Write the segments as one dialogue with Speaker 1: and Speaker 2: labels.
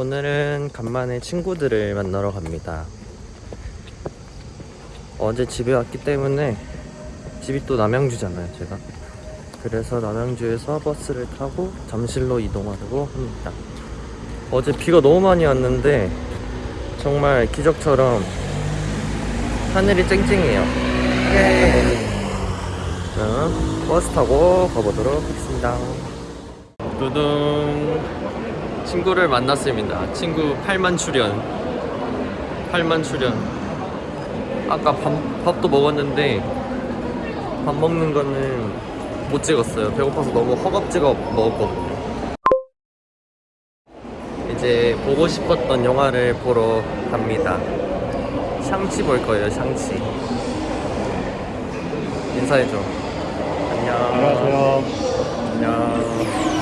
Speaker 1: 오늘은 간만에 친구들을 만나러 갑니다. 어제 집에 왔기 때문에 집이 또 남양주잖아요, 제가. 그래서 남양주에서 버스를 타고 잠실로 이동하려고 합니다. 어제 비가 너무 많이 왔는데 정말 기적처럼 하늘이 쨍쨍해요. 예. 버스 타고 가보도록 하겠습니다. 두둥 친구를 만났습니다. 친구 8만 출연. 8만 출연. 아까 밥, 밥도 먹었는데 밥 먹는 거는 못 찍었어요. 배고파서 너무 허겁지겁 먹었거든요. 이제 보고 싶었던 영화를 보러 갑니다. 샹치 볼 거예요, 샹치. 인사해줘. 안녕.
Speaker 2: 안녕하세요.
Speaker 1: 안녕.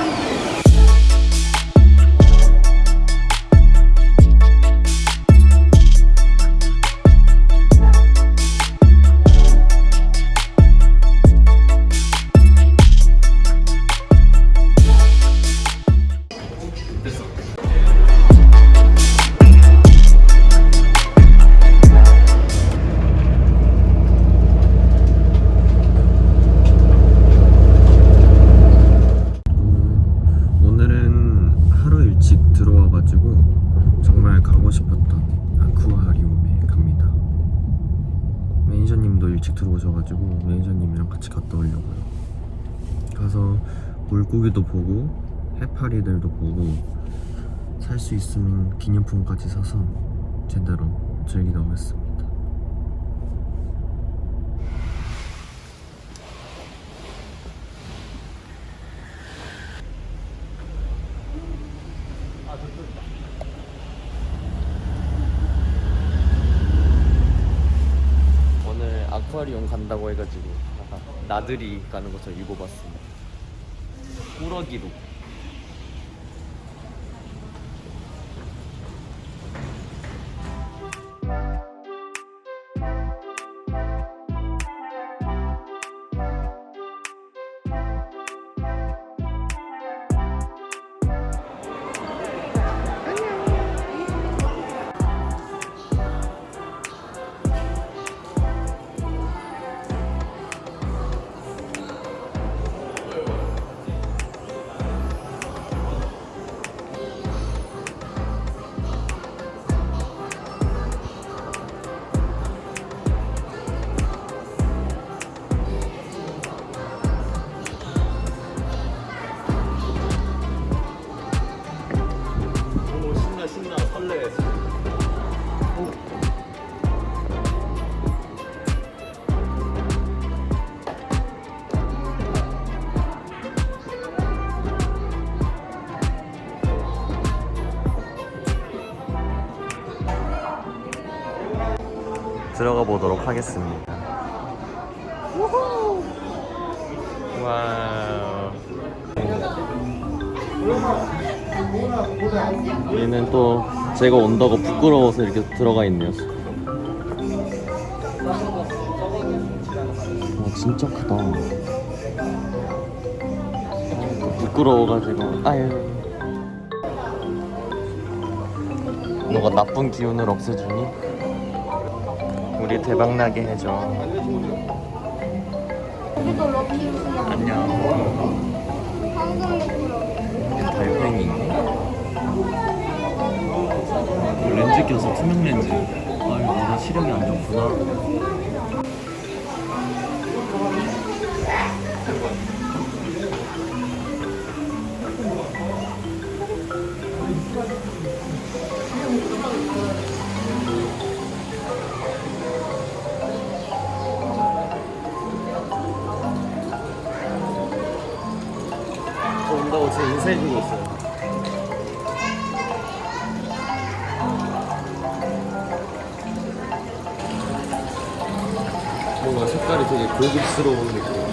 Speaker 1: 정말 가고 싶었던 아쿠아리움에 갑니다. 매니저님도 일찍 들어오셔가지고 매니저님이랑 같이 갔다 오려고요. 가서 물고기도 보고 해파리들도 보고 살 수 있으면 기념품까지 사서 제대로 즐기다 오겠습니다. 아쿠아리움 간다고 해가지고 나들이 가는 것처럼 입어봤습니다. 꾸러기도. 들어가 보도록 하겠습니다. 와우. 얘는 또 제가 온다고 부끄러워서 이렇게 들어가 있네요. 와 진짜 크다. 부끄러워가지고 아유. 너가 나쁜 기운을 없애주니 우리 대박 나게 해줘.
Speaker 3: 여기도 럭키 우승이야.
Speaker 1: 안녕. 달팽이. 렌즈 껴서 투명 렌즈. 아유 너가 시력이 안 좋구나. 저 온다고 제 인사해주고 있어요. 뭔가 색깔이 되게 고급스러운 느낌.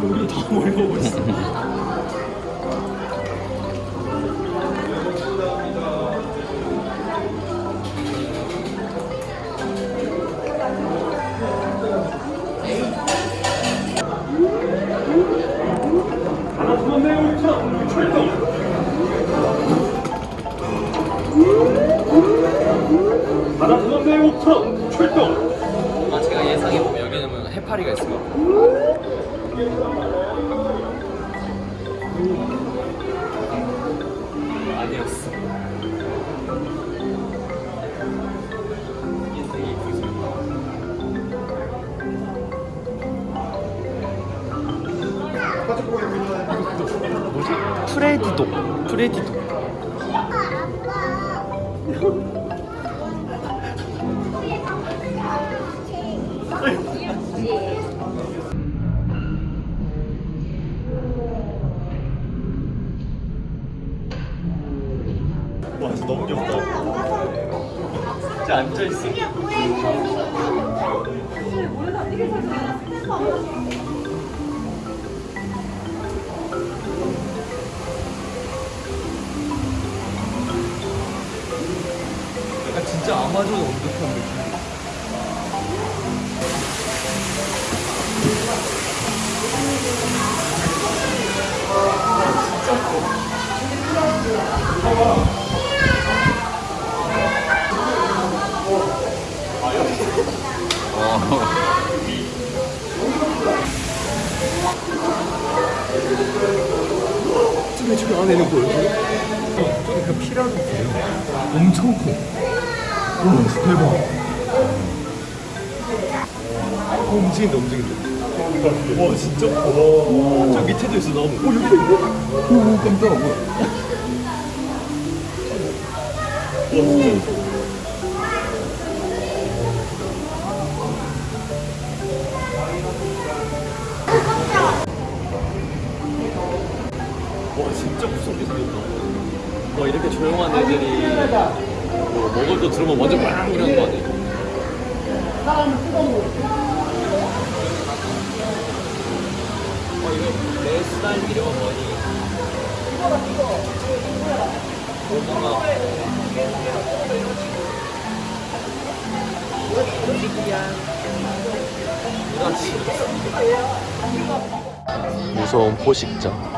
Speaker 1: 뭘 보고 있어.
Speaker 2: 아 제가 예상해보면 여기는 해파리가 있을 것 같아요 아니었어. 인생이
Speaker 1: 프레디도. 프레디도. 와 진짜 앉아있어 약간 진짜 아마존 온듯한 느낌 저기 저기 안에는 뭐예요? 저기 그 피라도 돼요. 엄청 커. 와, 대박. 어, 움직인다 움직인다. 와 진짜 커. 저 밑에도 있어 나무. 어 여기도 있네. 오 깜짝아 뭐야. 와 진짜 와 와 이렇게 조용한 애들이 뭐 먹을 거 들으면 완전 빵 이러는 거 아니야? 어 무서운 포식자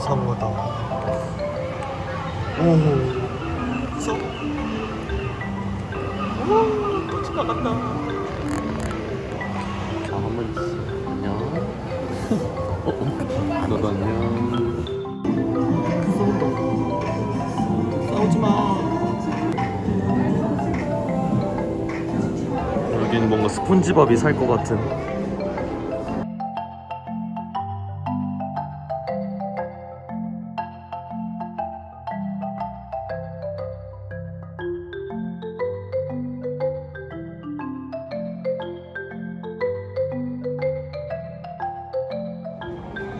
Speaker 1: 상어다. 오. 무서워? 오또 지나간다. 아, 한번 있어. 안녕. 어. 너도 안녕. 싸우지마. 여긴 뭔가 스폰지밥이 살 것 같은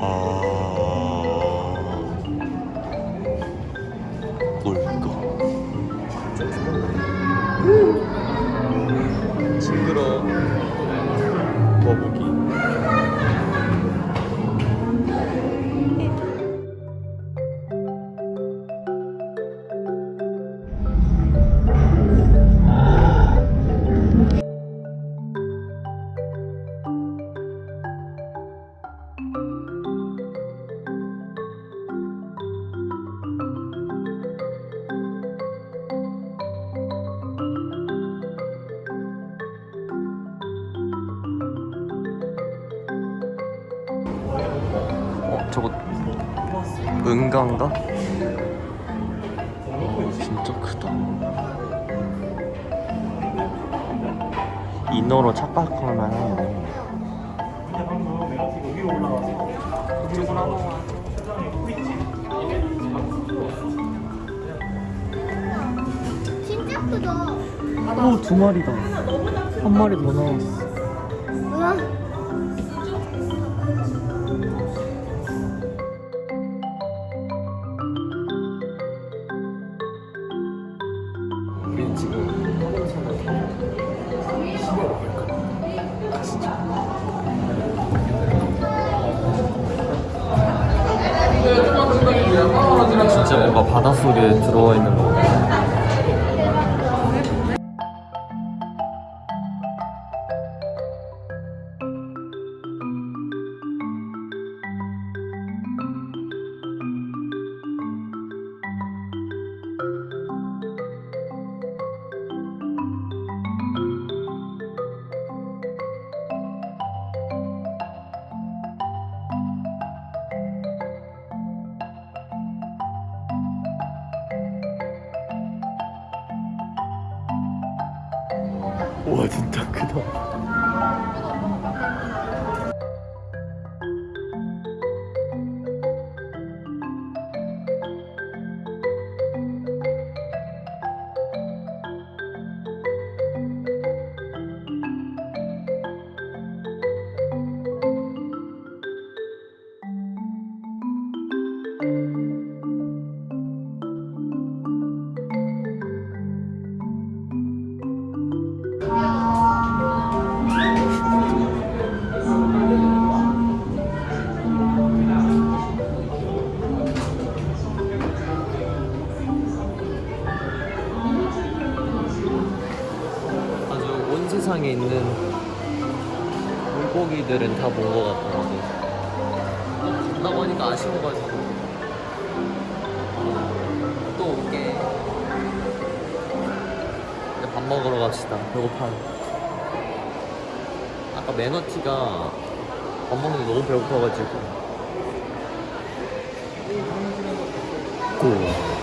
Speaker 1: 아... 저거 은가인가? 진짜 크다. 인어로 착각할 만 하네.
Speaker 3: 진짜 크다.
Speaker 1: 오, 두 마리다. 한 마리 더 나왔어. 진짜 뭔가 바닷속에 들어와 있는 거 같아. 와 진짜 크다. 세상에 있는 물고기들은 다 본 것 같더라고. 간다고 하니까 아쉬워가지고 또 올게. 이제 밥 먹으러 갑시다. 배고파요. 아까 매너티가 밥 먹는 게 너무 배고파가지고. 고.